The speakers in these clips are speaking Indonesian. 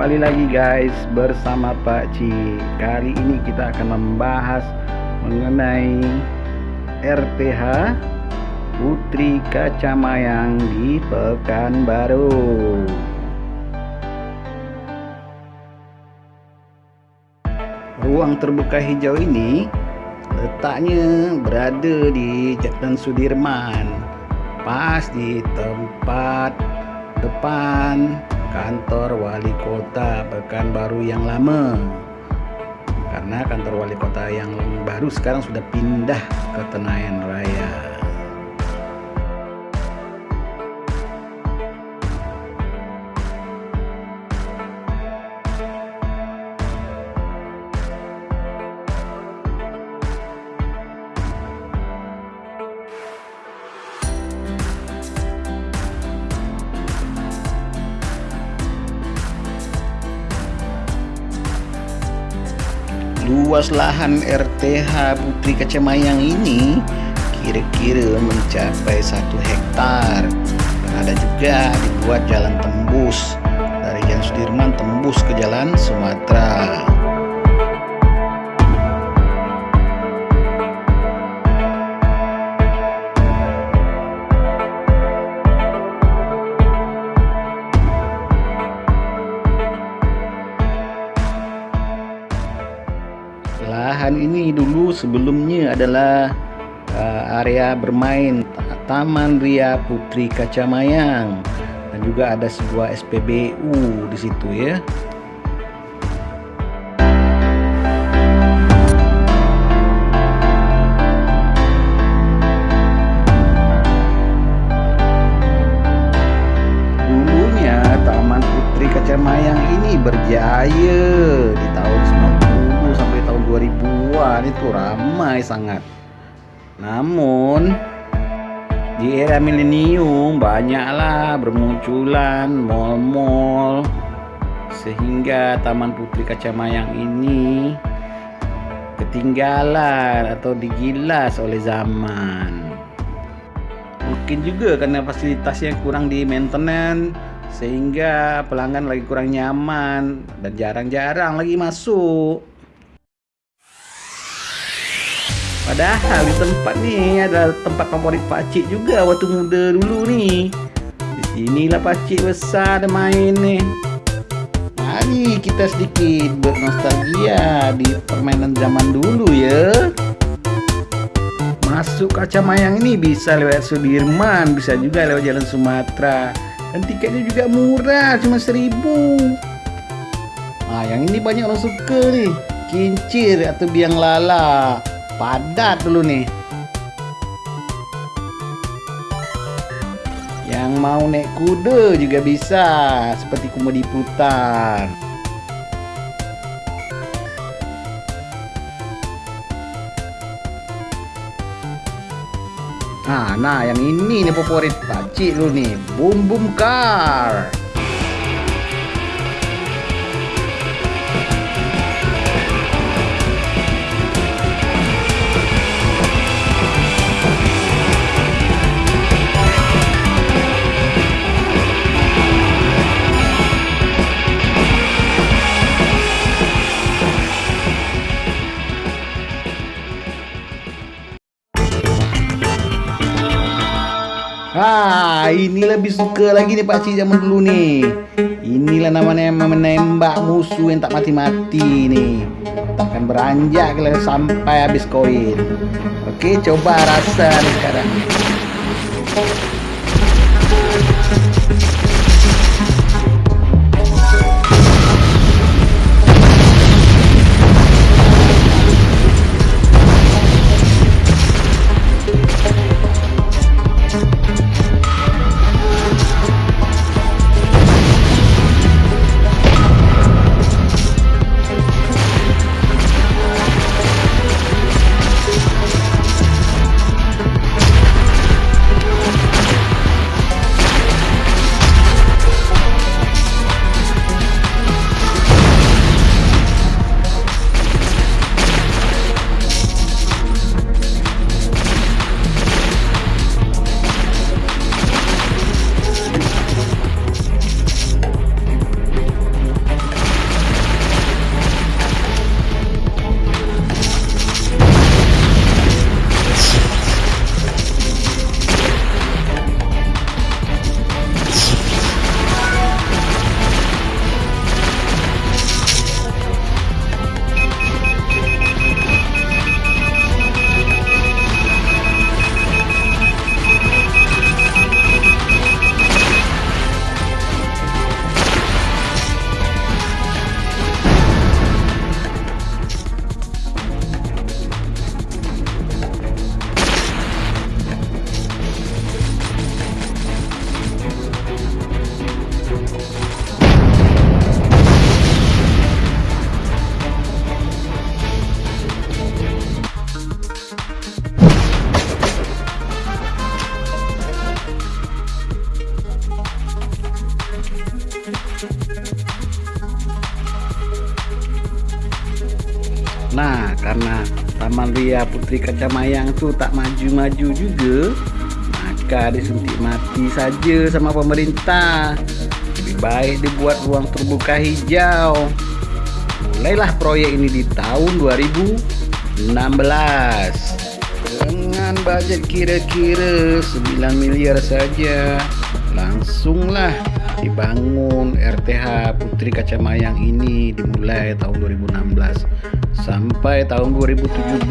Kembali lagi guys bersama Pak Ci. Kali ini kita akan membahas mengenai RTH Putri Kacamayang di Pekanbaru. Ruang terbuka hijau ini letaknya berada di Jalan Sudirman pas di tempat depan kantor wali kota Pekanbaru yang lama. Karena kantor wali kota yang baru sekarang sudah pindah ke Tenayan Raya luas lahan RTH Putri Kacamayang ini kira-kira mencapai satu hektar. Dan ada juga dibuat jalan tembus dari Jalan Sudirman tembus ke Jalan Sumatera adalah uh, area bermain Taman Ria Putri Kacamayang dan juga ada sebuah SPBU di situ ya. Dulunya Taman Putri Kacamayang ini berjaya itu ramai sangat. Namun di era milenium banyaklah bermunculan mall-mall sehingga Taman Putri Kacamayang ini ketinggalan atau digilas oleh zaman. Mungkin juga karena fasilitasnya kurang di maintenance sehingga pelanggan lagi kurang nyaman dan jarang-jarang lagi masuk. Padahal di tempat nih ada tempat favorit Pakcik juga waktu muda dulu nih. Di sinilah Pakcik besar dan main nih. Mari kita sedikit bernostalgia di permainan zaman dulu ya. Masuk kaca mayang ini bisa lewat Sudirman, bisa juga lewat Jalan Sumatera. Dan tiketnya juga murah, cuma seribu. Nah, yang ini banyak orang suka nih. Kincir atau biang lala padat dulu nih yang mau naik kuda juga bisa seperti komedi putar Nah, nah yang ini nih favorit pakcik lu nih, Boom Boom Car. Ini lebih suka lagi nih Pak Cik zaman dulu nih. Inilah namanya menembak musuh yang tak mati-mati nih. Takkan beranjak kalau sampai habis koin. Oke, coba rasa nih sekarang. Nah, karena Taman Ria Putri Kacamayang itu tak maju-maju juga, maka disuntik mati saja sama pemerintah. Lebih baik dibuat ruang terbuka hijau. Mulailah proyek ini di tahun 2016 dengan budget kira-kira 9 miliar saja. Langsunglah dibangun RTH Putri Kacamayang ini dimulai tahun 2016 sampai tahun 2017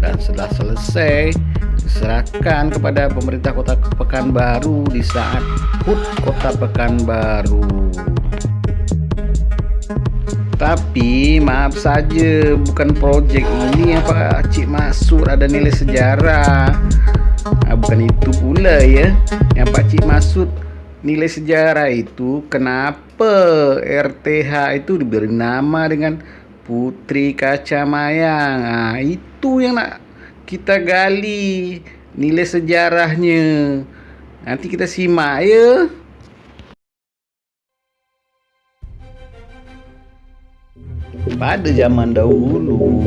dan setelah selesai diserahkan kepada pemerintah kota Pekanbaru di saat HUT kota Pekanbaru. Tapi maaf saja bukan proyek ini apa Cik Masur ada nilai sejarah. Nah, bukan itu pula ya yang Pak Cik Masud nilai sejarah itu kenapa RTH itu diberi nama dengan Putri Kaca Mayang nah, itu yang nak kita gali nilai sejarahnya. Nanti kita simak ya. Pada zaman dahulu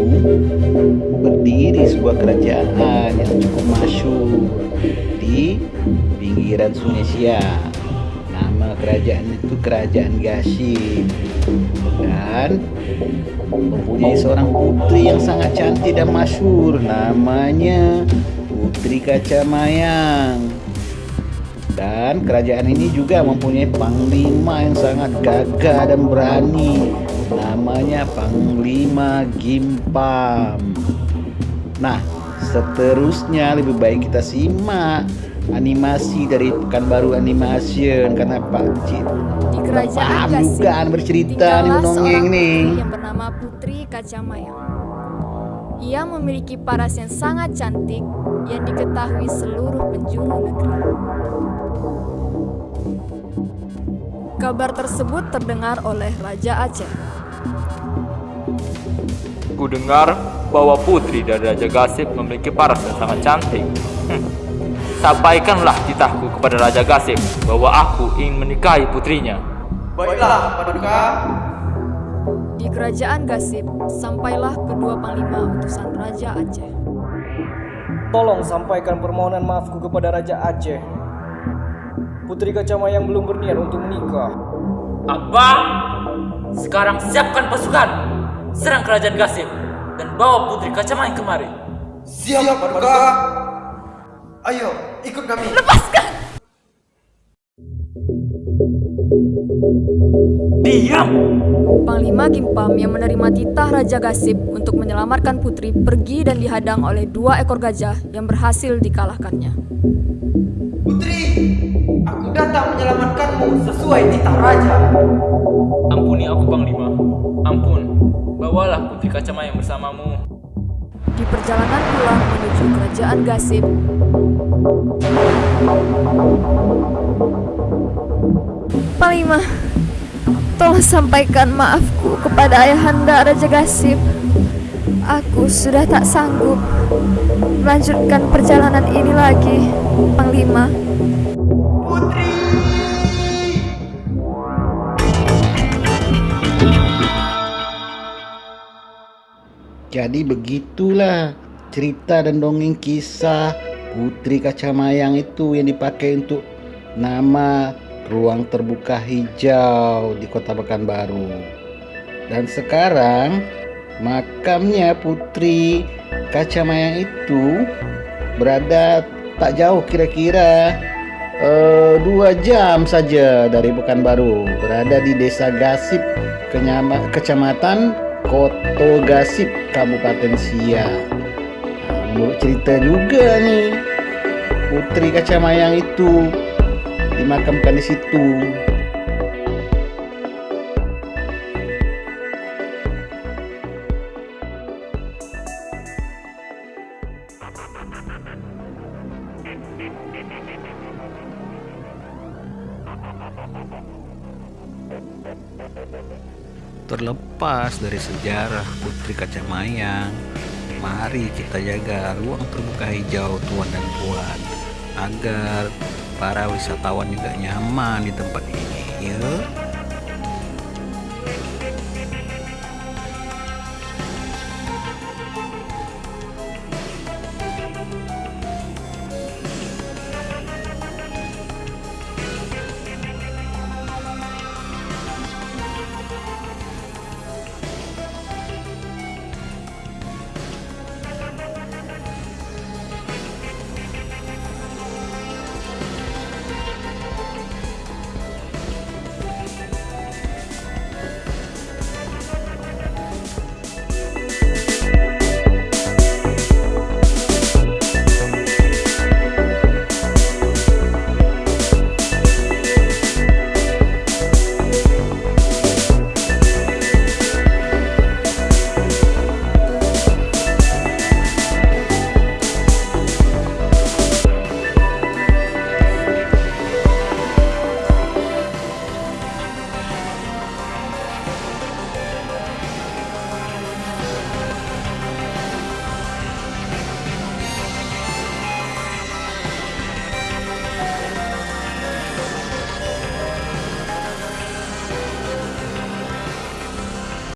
berdiri sebuah kerajaan yang cukup masyhur di pinggiran Sungai Siak nama kerajaan itu kerajaan Gasim dan mempunyai seorang putri yang sangat cantik dan masyhur namanya Putri Kaca Mayang. Dan kerajaan ini juga mempunyai panglima yang sangat gagah dan berani namanya Panglima Gimpam. Nah seterusnya lebih baik kita simak animasi dari Pekanbaru Animation karena Pak Cik di kerajaan Gasing bukan bercerita nih menongeng nih. yang bernama Putri Kacamaya. Ia memiliki paras yang sangat cantik yang diketahui seluruh penjuru negeri. Kabar tersebut terdengar oleh Raja Aceh. Ku dengar bahwa putri dari Raja Gasip memiliki paras yang sangat cantik. Hmm. Sampaikanlah titahku kepada Raja Gasip bahwa aku ingin menikahi putrinya. Baiklah, Paduka. Di kerajaan Gasip, sampailah kedua panglima utusan Raja Aceh. Tolong sampaikan permohonan maafku kepada Raja Aceh. Putri Kacamayang belum berniat untuk menikah. Apa? Sekarang siapkan pasukan, serang kerajaan Gasip dan bawa Putri Kacamayang kemari. Siap, Paduka. Ayo, ikut kami. Diam! Panglima Gimpam yang menerima titah Raja Gasip untuk menyelamatkan putri pergi dan dihadang oleh dua ekor gajah yang berhasil dikalahkannya. Putri, aku datang menyelamatkanmu sesuai titah raja. Ampuni aku Panglima. Ampun. Bawalah Putri Kacamayang bersamamu. Di perjalanan pulang menuju kerajaan Gasip, Panglima, tolong sampaikan maafku kepada Ayahanda Raja Gasip. Aku sudah tak sanggup melanjutkan perjalanan ini lagi, Panglima. Jadi begitulah cerita dan dongeng kisah Putri Kacamayang itu yang dipakai untuk nama ruang terbuka hijau di Kota Pekanbaru. Dan sekarang makamnya Putri Kacamayang itu berada tak jauh kira-kira eh, dua jam saja dari Pekanbaru. Berada di Desa Gasip, Kecamatan Koto Gasip, Kabupaten Siak. Nah, menurut cerita juga nih, Putri Kacamayang itu dimakamkan di situ. Terlepas dari sejarah Putri Kacamayang, mari kita jaga ruang terbuka hijau tuan dan puan agar para wisatawan juga nyaman di tempat ini ya.